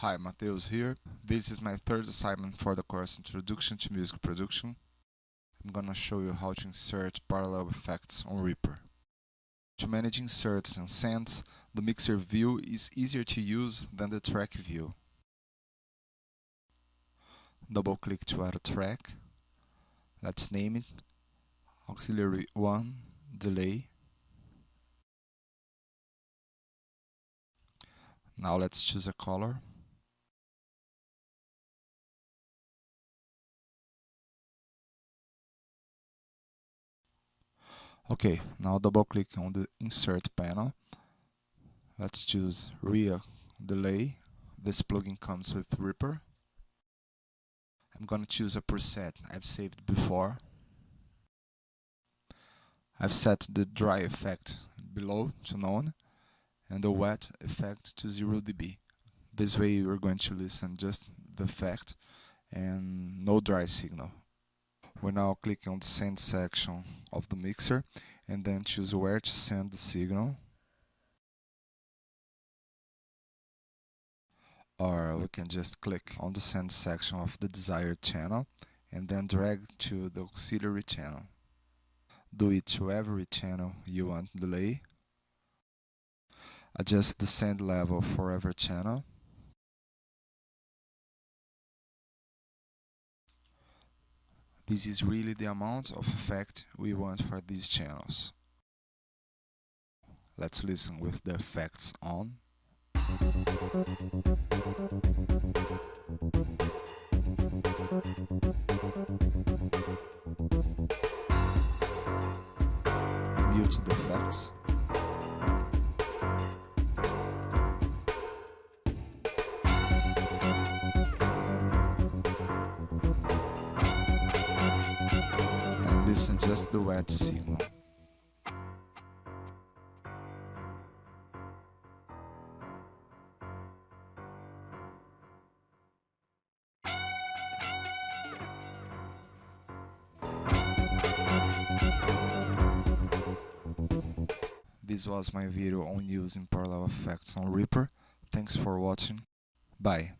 Hi, Mateus here. This is my third assignment for the course Introduction to Music Production. I'm gonna show you how to insert parallel effects on Reaper. To manage inserts and sends, the mixer view is easier to use than the track view. Double click to add a track. Let's name it Auxiliary 1 Delay. Now let's choose a color. Okay, now double click on the insert panel. Let's choose RIA delay. This plugin comes with Reaper. I'm going to choose a preset I've saved before. I've set the dry effect below to none and the wet effect to 0 dB. This way you're going to listen just the effect and no dry signal. We now click on the send section of the mixer and then choose where to send the signal. Or we can just click on the send section of the desired channel and then drag to the auxiliary channel. Do it to every channel you want delay. Adjust the send level for every channel. This is really the amount of effect we want for these channels. Let's listen with the effects on. Mute the effects. Listen just the wet signal. This was my video on using parallel effects on Reaper. Thanks for watching. Bye.